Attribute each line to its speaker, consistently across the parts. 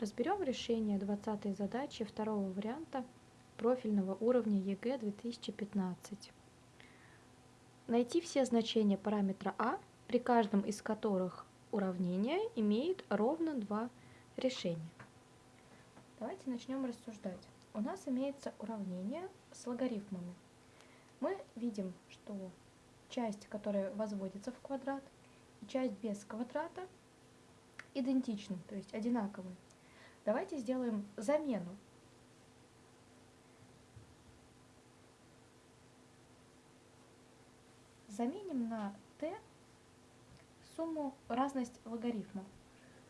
Speaker 1: Разберем решение 20 задачи второго варианта профильного уровня ЕГЭ 2015. Найти все значения параметра А, при каждом из которых уравнение имеет ровно два решения. Давайте начнем рассуждать. У нас имеется уравнение с логарифмами. Мы видим, что часть, которая возводится в квадрат, и часть без квадрата идентичны, то есть одинаковые. Давайте сделаем замену. Заменим на t сумму разность логарифмов.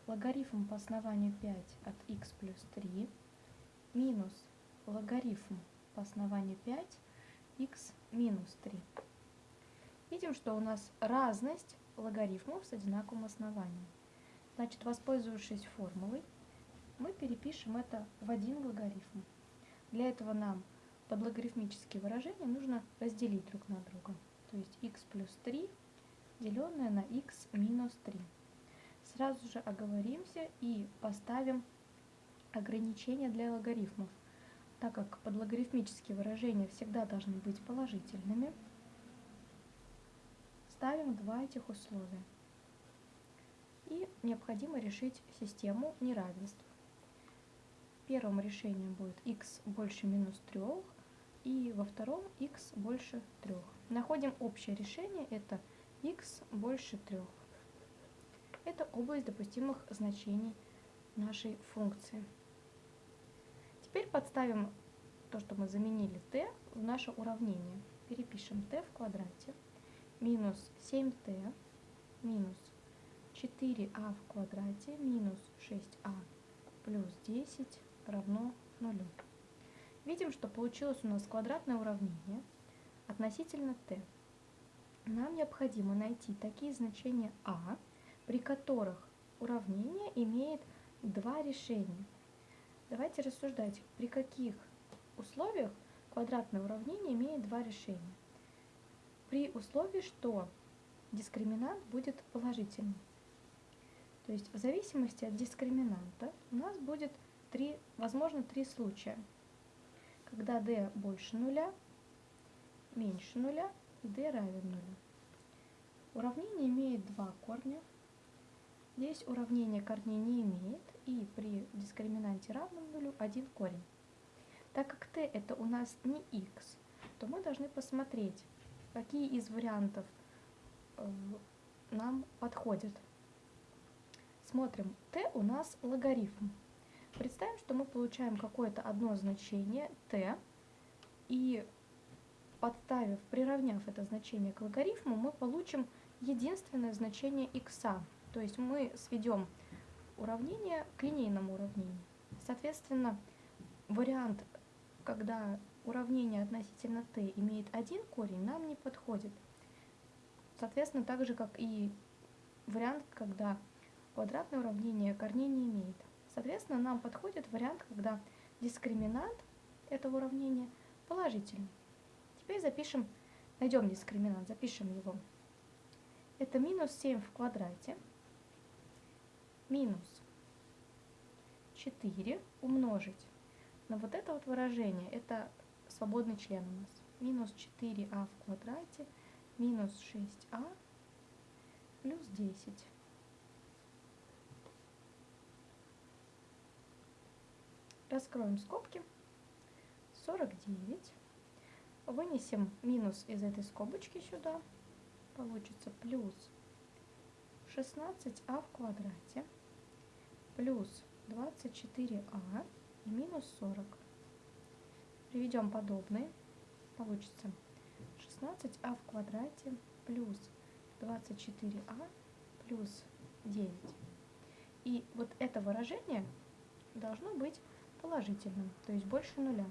Speaker 1: Логарифм по основанию 5 от x плюс 3 минус логарифм по основанию 5 x минус 3. Видим, что у нас разность логарифмов с одинаковым основанием. Значит, воспользовавшись формулой, мы перепишем это в один логарифм. Для этого нам под логарифмические выражения нужно разделить друг на друга. То есть x плюс 3 деленное на x минус 3. Сразу же оговоримся и поставим ограничения для логарифмов, так как под логарифмические выражения всегда должны быть положительными. Ставим два этих условия. И необходимо решить систему неравенств первом решении будет x больше минус 3, и во втором x больше 3. Находим общее решение, это x больше 3. Это область допустимых значений нашей функции. Теперь подставим то, что мы заменили t в наше уравнение. Перепишем t в квадрате минус 7t минус 4а в квадрате минус 6а плюс 10 равно нулю. Видим, что получилось у нас квадратное уравнение относительно t. Нам необходимо найти такие значения а, при которых уравнение имеет два решения. Давайте рассуждать, при каких условиях квадратное уравнение имеет два решения. При условии, что дискриминант будет положительным. То есть в зависимости от дискриминанта у нас будет три, возможно три случая, когда d больше нуля, меньше нуля и d равен нулю. Уравнение имеет два корня. Здесь уравнение корней не имеет, и при дискриминанте равном нулю один корень. Так как t это у нас не x, то мы должны посмотреть, какие из вариантов э, нам подходят. Смотрим, t у нас логарифм. Представим, что мы получаем какое-то одно значение t, и подставив, приравняв это значение к логарифму, мы получим единственное значение x. То есть мы сведем уравнение к линейному уравнению. Соответственно, вариант, когда уравнение относительно t имеет один корень, нам не подходит. Соответственно, так же, как и вариант, когда квадратное уравнение корней не имеет. Соответственно, нам подходит вариант, когда дискриминант этого уравнения положительный. Теперь запишем, найдем дискриминант, запишем его. Это минус 7 в квадрате минус 4 умножить на вот это вот выражение. Это свободный член у нас. Минус 4а в квадрате минус 6а плюс 10. Раскроем скобки. 49. Вынесем минус из этой скобочки сюда. Получится плюс 16а в квадрате плюс 24а и минус 40. Приведем подобные. Получится 16а в квадрате плюс 24а плюс 9. И вот это выражение должно быть положительным, то есть больше нуля.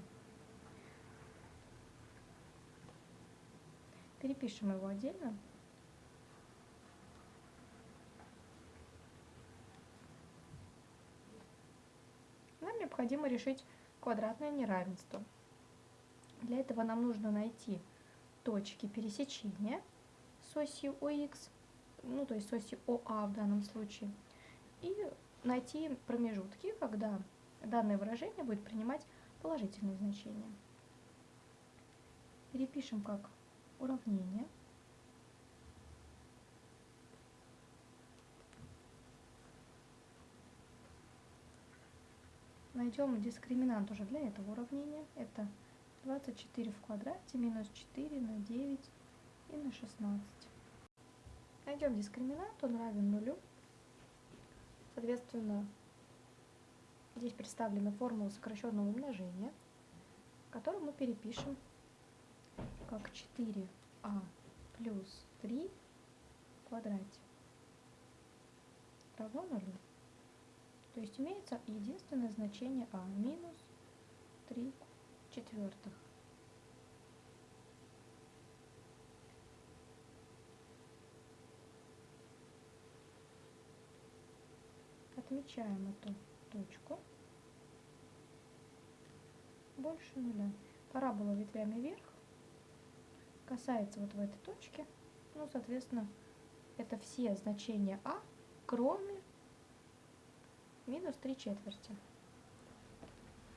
Speaker 1: Перепишем его отдельно. Нам необходимо решить квадратное неравенство. Для этого нам нужно найти точки пересечения с осью ОХ, ну то есть с осью ОА в данном случае, и найти промежутки, когда данное выражение будет принимать положительные значения. Перепишем как уравнение. Найдем дискриминант уже для этого уравнения. Это 24 в квадрате минус 4 на 9 и на 16. Найдем дискриминант, он равен нулю. Соответственно, здесь представлена формула сокращенного умножения, которую мы перепишем как 4а плюс 3 в квадрате равно нулю. То есть имеется единственное значение а минус 3 четвертых. Отмечаем эту точку. Больше нуля. Парабола ветвями вверх касается вот в этой точке. Ну, соответственно, это все значения а, кроме минус 3 четверти.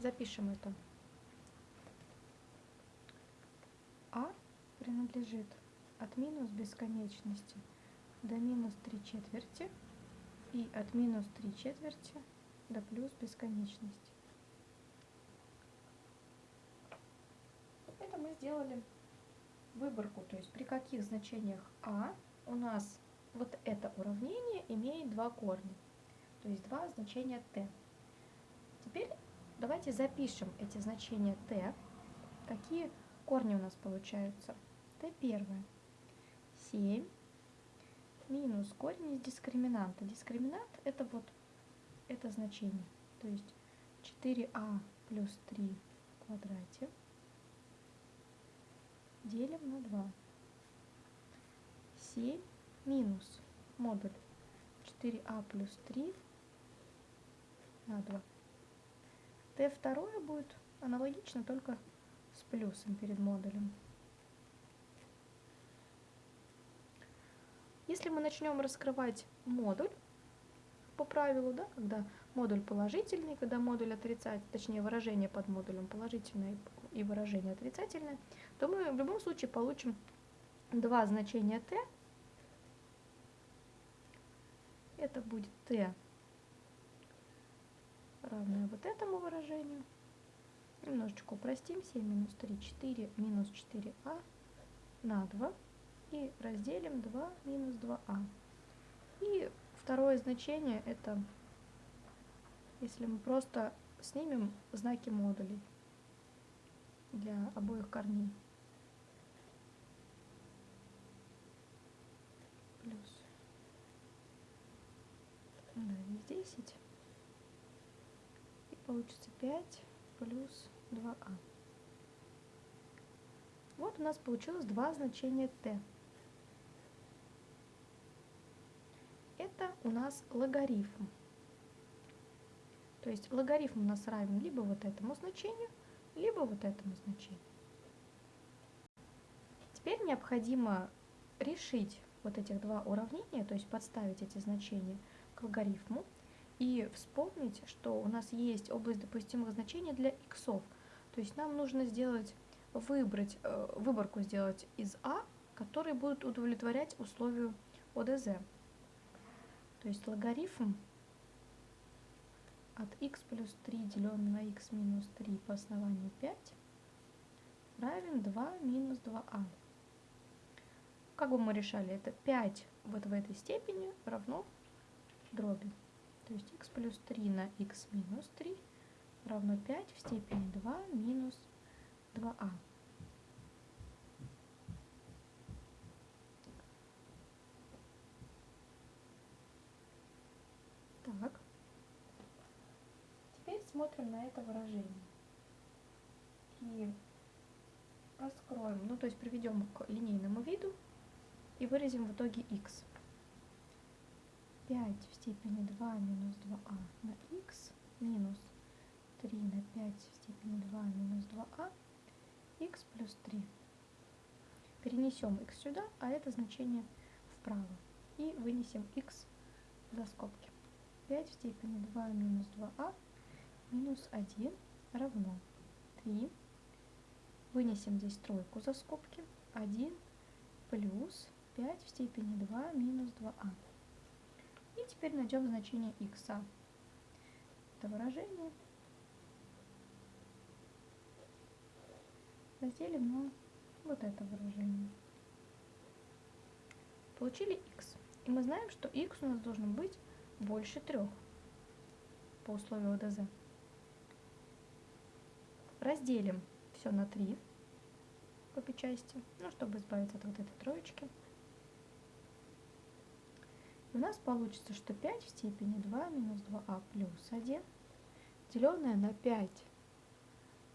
Speaker 1: Запишем это. А принадлежит от минус бесконечности до минус 3 четверти и от минус 3 четверти до плюс бесконечности. Это мы сделали выборку, то есть при каких значениях а у нас вот это уравнение имеет два корня, то есть два значения t. Теперь давайте запишем эти значения t, какие корни у нас получаются. t первое 7 минус корень из дискриминанта. Дискриминант это вот это значение, то есть 4а плюс 3 в квадрате делим на 2. 7 минус модуль 4а плюс 3 на 2. t второе будет аналогично, только с плюсом перед модулем. Если мы начнем раскрывать модуль по правилу, да, когда модуль положительный, когда модуль отрицательный, точнее выражение под модулем положительное и выражение отрицательное, то мы в любом случае получим два значения t. Это будет t равное вот этому выражению. Немножечко упростим. 7 минус 3, 4 минус 4а на 2. И разделим 2 минус 2а. И второе значение это, если мы просто снимем знаки модулей для обоих корней. Плюс. Да, здесь 10. И получится 5 плюс 2а. Вот у нас получилось два значения t. Это у нас логарифм. То есть логарифм у нас равен либо вот этому значению, либо вот этому значению. Теперь необходимо решить вот этих два уравнения, то есть подставить эти значения к логарифму и вспомнить, что у нас есть область допустимых значений для иксов. То есть нам нужно сделать, выбрать, э, выборку сделать из А, которые будут удовлетворять условию ОДЗ. То есть логарифм от x плюс 3 деленное на x минус 3 по основанию 5 равен 2 минус 2а. Как бы мы решали это? 5 вот в этой степени равно дроби. То есть x плюс 3 на x минус 3 равно 5 в степени 2 минус 2а. Так посмотрим на это выражение. И раскроем, ну то есть приведем к линейному виду и выразим в итоге x. 5 в степени 2 минус 2а на x минус 3 на 5 в степени 2 минус 2а x плюс 3. Перенесем x сюда, а это значение вправо. И вынесем x за скобки. 5 в степени 2 минус 2а минус 1 равно 3. Вынесем здесь тройку за скобки. 1 плюс 5 в степени 2 минус 2а. И теперь найдем значение x. Это выражение разделим на вот это выражение. Получили x. И мы знаем, что x у нас должен быть больше 3 по условию ОДЗ. Разделим все на 3 в обе части, ну, чтобы избавиться от вот этой троечки. У нас получится, что 5 в степени 2 минус 2а плюс 1, деленное на 5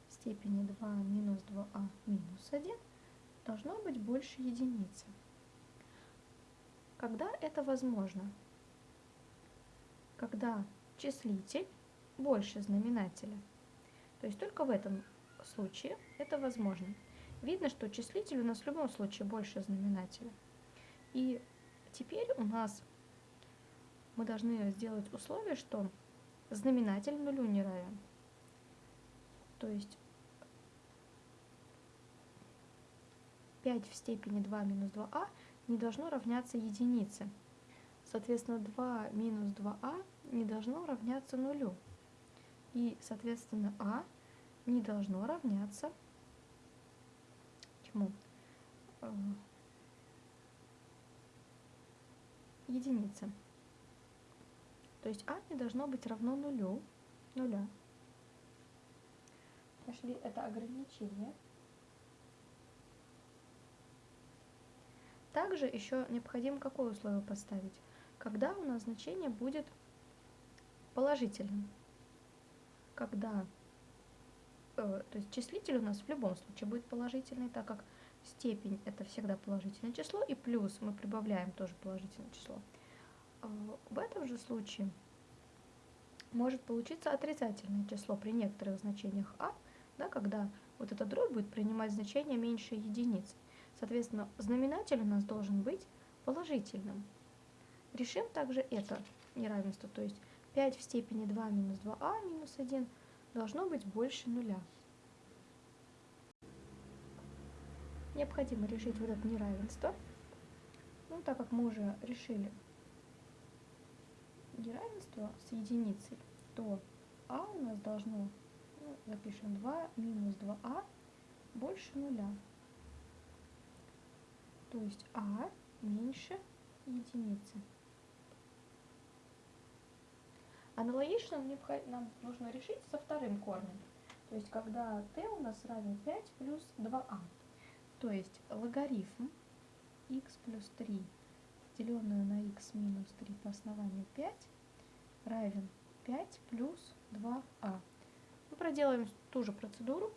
Speaker 1: в степени 2 минус 2а минус 1, должно быть больше единицы. Когда это возможно? Когда числитель больше знаменателя. То есть только в этом случае это возможно. Видно, что числитель у нас в любом случае больше знаменателя. И теперь у нас мы должны сделать условие, что знаменатель нулю не равен. То есть 5 в степени 2 минус 2а не должно равняться единице. Соответственно, 2 минус 2а не должно равняться нулю. И, соответственно, а не должно равняться чему? Э, единице. То есть а не должно быть равно нулю, нуля. Нашли это ограничение. Также еще необходимо какое условие поставить? Когда у нас значение будет положительным. Когда Э, то есть числитель у нас в любом случае будет положительный, так как степень это всегда положительное число, и плюс мы прибавляем тоже положительное число. Э, в этом же случае может получиться отрицательное число при некоторых значениях а, да, когда вот эта дробь будет принимать значение меньше единицы. Соответственно, знаменатель у нас должен быть положительным. Решим также это неравенство, то есть 5 в степени 2 минус 2а минус 1 должно быть больше нуля. Необходимо решить вот это неравенство. Ну, так как мы уже решили неравенство с единицей, то а у нас должно, ну, запишем 2 минус 2а больше нуля. То есть а меньше единицы. Аналогично нам нужно решить со вторым корнем. То есть, когда t у нас равен 5 плюс 2а. То есть, логарифм x плюс 3, деленное на x минус 3 по основанию 5, равен 5 плюс 2а. Мы проделаем ту же процедуру.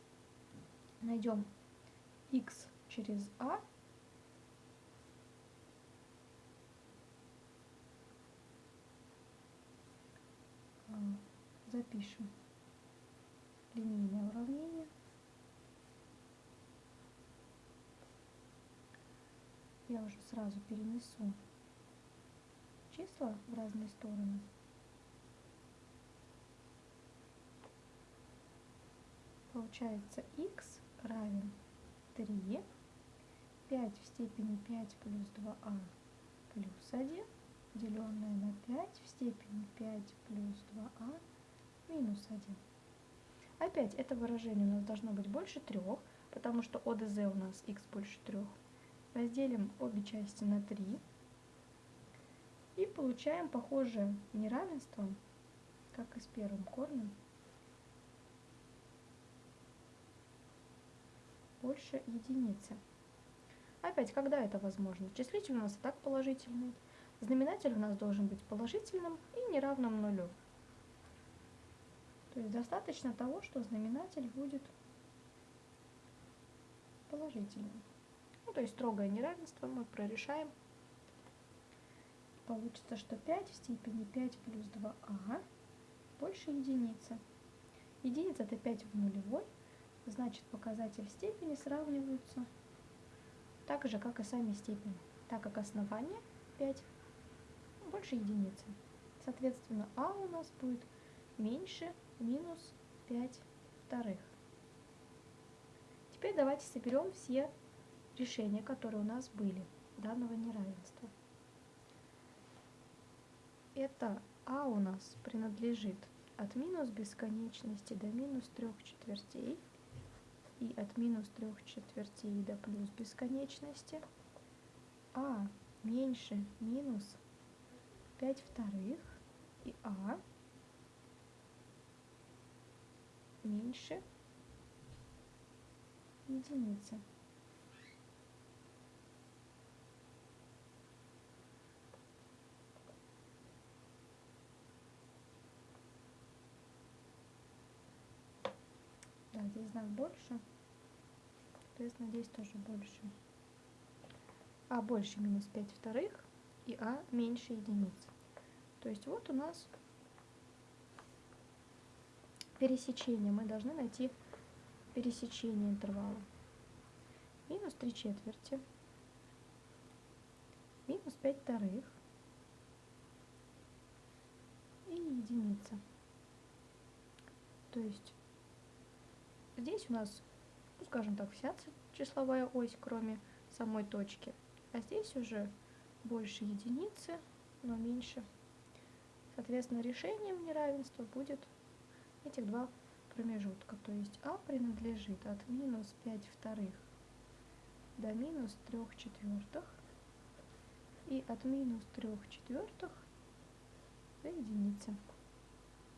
Speaker 1: Найдем x через а запишем линейное уравнение. Я уже сразу перенесу числа в разные стороны. Получается x равен 3, 5 в степени 5 плюс 2а плюс 1 деленное на 5 в степени 5 плюс 2а минус 1. Опять это выражение у нас должно быть больше 3, потому что ОДЗ у нас x больше 3. Разделим обе части на 3 и получаем похожее неравенство, как и с первым корнем, больше единицы. Опять, когда это возможно? Числитель у нас и так положительный. Знаменатель у нас должен быть положительным и неравным нулю. То есть достаточно того, что знаменатель будет положительным. Ну, то есть строгое неравенство мы прорешаем. Получится, что 5 в степени 5 плюс 2а больше единицы. Единица это 5 в нулевой, значит показатель степени сравниваются так же, как и сами степени, так как основание 5 больше единицы. Соответственно, а у нас будет меньше минус 5 вторых. Теперь давайте соберем все решения, которые у нас были данного неравенства. Это а у нас принадлежит от минус бесконечности до минус трех четвертей и от минус трех четвертей до плюс бесконечности, а меньше минус 5 вторых и а меньше единицы. Да, здесь знак больше. Соответственно, здесь тоже больше. А больше минус 5 вторых и А меньше единицы. То есть вот у нас пересечение. Мы должны найти пересечение интервала. Минус 3 четверти. Минус 5 вторых. И единица. То есть здесь у нас, ну, скажем так, вся числовая ось, кроме самой точки. А здесь уже больше единицы, но меньше. Соответственно, решением неравенства будет этих два промежутка. То есть А принадлежит от минус 5 вторых до минус 3 четвертых и от минус 3 четвертых до единицы.